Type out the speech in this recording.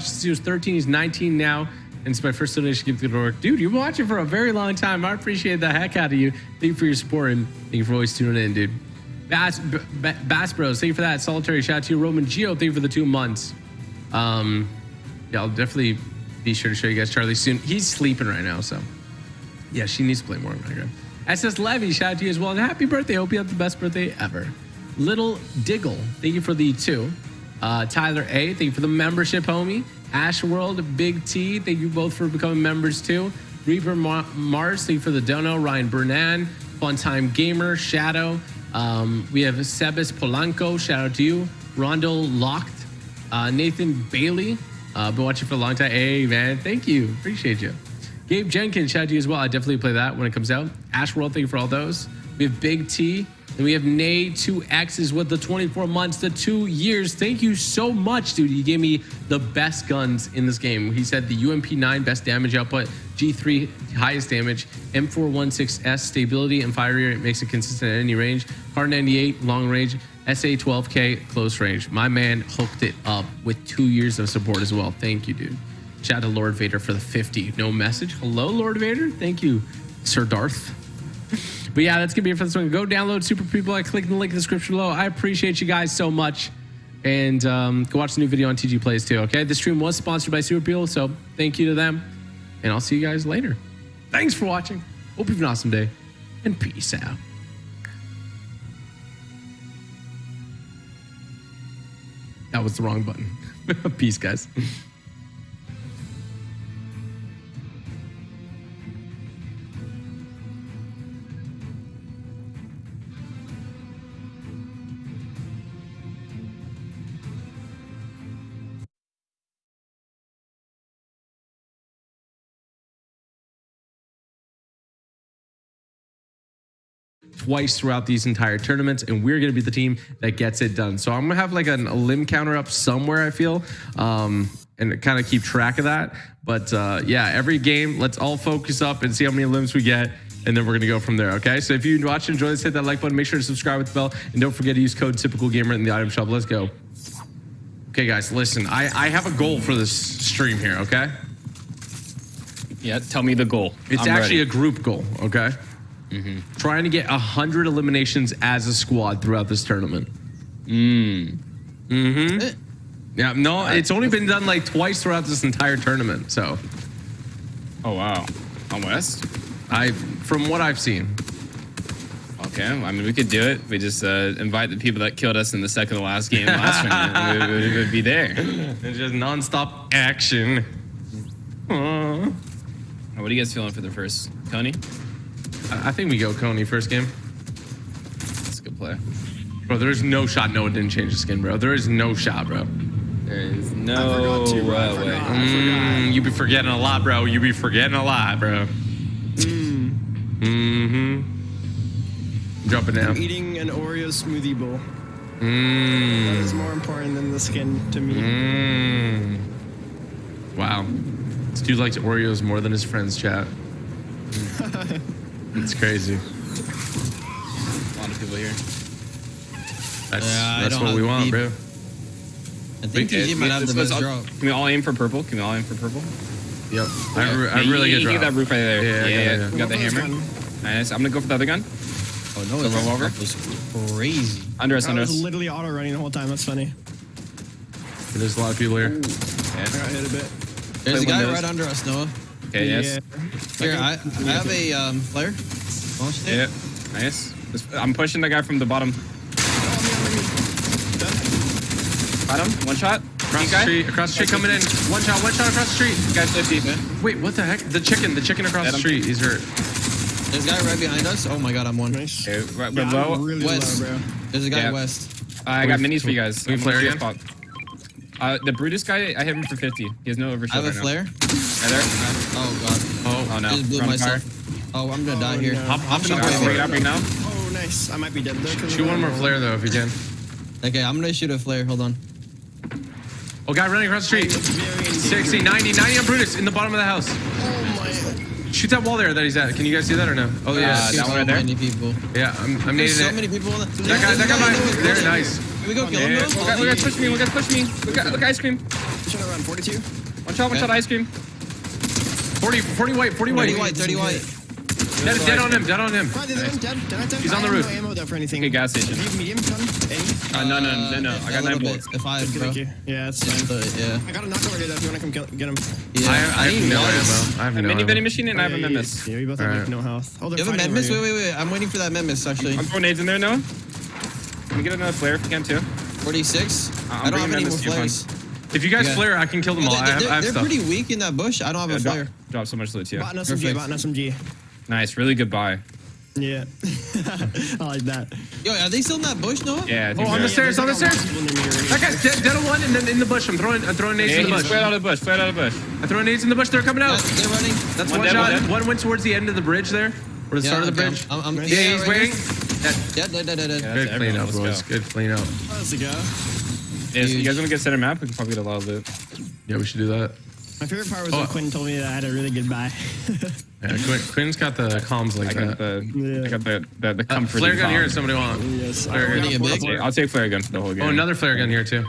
Since he was 13. He's 19 now. And it's my first donation gift to the work. Dude, you've been watching for a very long time. I appreciate the heck out of you. Thank you for your support and thank you for always tuning in, dude. Bass, B- Bass Bros, thank you for that. Solitary shout out to you. Roman Geo, thank you for the two months. Um, yeah, I'll definitely be sure to show you guys Charlie soon. He's sleeping right now, so yeah, she needs to play more Minecraft. SS Levy, shout out to you as well. And happy birthday. Hope you have the best birthday ever. Little Diggle, thank you for the two. Uh, Tyler A, thank you for the membership, homie. Ash World, Big T, thank you both for becoming members too. Reaper Ma- Mars, thank you for the dono. Ryan Bernan, Fun Time Gamer, Shadow. Um, we have Sebas Polanco, shout out to you. Rondo Locked, uh, Nathan Bailey, uh, been watching for a long time. Hey, man, thank you. Appreciate you. Gabe Jenkins, shout out to you as well. I definitely play that when it comes out. Ash World, thank you for all those. We have Big T, and we have Nay 2X's with the 24 months, the two years. Thank you so much, dude. You gave me the best guns in this game. He said the UMP9 best damage output, G3 highest damage, M416S stability and fire rate makes it consistent at any range, R98 long range, SA12K close range. My man hooked it up with two years of support as well. Thank you, dude. Shout out to Lord Vader for the 50. No message. Hello, Lord Vader. Thank you, Sir Darth. But yeah, that's gonna be it for this one. Go download Super People. I click the link in the description below. I appreciate you guys so much. And um, go watch the new video on TG Plays too. Okay, this stream was sponsored by Super People, so thank you to them. And I'll see you guys later. Thanks for watching. Hope you have an awesome day, and peace out. That was the wrong button. peace, guys. twice throughout these entire tournaments and we're going to be the team that gets it done. So i'm going to have like an, a limb counter up somewhere i feel um, and kind of keep track of that. But uh, yeah every game let's all focus up and see how many limbs we get and then we're going to go from there okay? So if you watch enjoy this hit that like button make sure to subscribe with the bell and don't forget to use code typical gamer in the item shop. Let's go. Okay guys listen i i have a goal for this stream here okay? Yeah, tell me the goal. it's I'm actually ready. a group goal okay trying to get 100 eliminations as a squad throughout this tournament Mm. Mm-hmm. Yeah, no, it's only been done like twice throughout this entire tournament. So Oh wow. On West. I, from what I've seen, Okay. I mean, we could do it. We just uh, invite the people that killed us in the second to last game last round. We, we, would be there. it's just nonstop action. Aw. What are you guys feeling for the first Coney? I I think we go Coney first game. That's a good play. Bro, there's no shot Noah didn't change the skin, bro. There is no shot, bro. There is I no to, bro. I uh, way. Mm, you be forgetting a lot, bro. You be forgetting a lot, bro. Mm. Mm-hmm. Jumping I'm down. eating an Oreo smoothie bowl. Mm. That is more important than the skin to me. Mmm. Wow. This dude likes Oreos more than his friends, chat. It's crazy. A lot of people here. That's, Yeah, that's what we want, beef. bro. I think Wait, TG uh, might have the best let's Can we all aim for purple? Can we all aim for purple? Yep. I, re- I Yeah, really you, good you drop. get that roof right there. Yeah, Yeah, yeah. got yeah. yeah. We got the hammer. one? Nice. I'm gonna go for the other gun. Oh no, So it's roll over? That was crazy. Under us, I under was us. literally auto running the whole time. That's funny. There's a lot of people here. I Yeah. got hit a bit. There's Play a guy windows. right under us, Noah. Okay. Yes. Yeah. Here, I, I have a um, flare. Launched it. Yeah. Nice. I'm pushing the guy from the bottom. Got him. One shot. Across the street, across the street, coming in. One shot, one shot across the street. Guy's 50. Wait, what the heck? The chicken, the chicken across Get the street. He's hurt. There's a guy right behind us. Oh my god, I'm one. Nice. Okay, right Yeah, below. Really West. low, bro. There's a guy Yeah. west. I got We- minis for you guys. we flare the again? spot. Uh, the Brutus guy, I hit him for 50. He has no I overshot have a right now. flare. Right there. Oh god. Oh, Oh no. Just blew We're myself. fire. Oh, I'm gonna die Oh, here. no. Hop, hop in the Shot car. right Bring it up right now. Oh, nice. I might be dead though. 'cause Shoot one more flare though if you can. Okay, I'm gonna shoot a flare. Hold on. Oh, guy running across the street. 60, 90, 90 on Brutus in the bottom of the house. Oh my. Shoot that wall there that he's at. Can you guys see that or no? Oh yeah, Uh, Shoot that one so right there? many people. yeah. I'm, I'm There's so it. many people. In the, That guy, that guy, behind- there, nice. Here we go, kill him. Yeah. Noah. Look, guys- look, push me. Look, guys push me. Look, look, ice cream. Should have run 42. One shot, one shot ice cream. 40, 40 white, 40 white. 30 white, 30 white. Dead, dead on him, dead on him. Right, dead, dead, dead, dead. He's I on the have roof. No ammo though for anything. Okay, gas station. Do you have medium gun? Any? Uh, no, no, no, no. Uh, I a got little nine bit. bullets. If I, Good, bro. thank you. Yeah, that's Just fine. the, yeah. I got a knock over here though if you want to come kill, get him. Yeah. I, I, have need no noise. ammo. I have A no mini ammo. vending machine and I have a yeah, memis. Yeah, we both have Alright. like no health. Oh, they're You have a fighting Memmis? over Wait, here. wait, wait. I'm waiting for that Memmis, actually. I'm throwing nades in there, Noah. Can we get another flare if you can too? 46. I'm I don't have any more Memmis to flares. If you guys Yeah. flare, I can kill them all. I They're, have, I have they're stuff. pretty weak in that bush. I don't have a drop, flare. drop so much loot too. Bot an SMG, Perfect. bot an SMG. Nice, really good buy. Yeah. I like that. Yo, are they still in that bush, no? Yeah, I think Oh, on so. the stairs, on the stairs. a lot of people near me already. That guy's dead, dead on one, and then in the bush. I'm throwing, I'm throwing nades Yeah, in the bush. flare out of the bush, flare out of the bush. I'm throwing nades in the bush. They're coming Yeah, out. they're running. That's One one, dead, one shot. dead. One went towards the end of the bridge there, or the Yeah, start of the okay, bridge. I'm, I'm, I'm, Yeah, he's right waiting. here. Yeah, dead, dead, dead, dead. Yeah. Good That's clean up, boys. go. Good clean up. Let's go. Yeah, so you guys want to get center map? We can probably get a lot of loot. Yeah, we should do that. My favorite part was Oh. when Quinn told me that I had a really good buy. Yeah, Quinn, Quinn's got the comms like I got the, Yeah. I got the, the, the Uh, flare gun bomb. here. if Somebody want? yes. Flare I gun. got Getting four big? flare- Okay, I'll take flare gun for the whole game. Oh, another flare gun here too.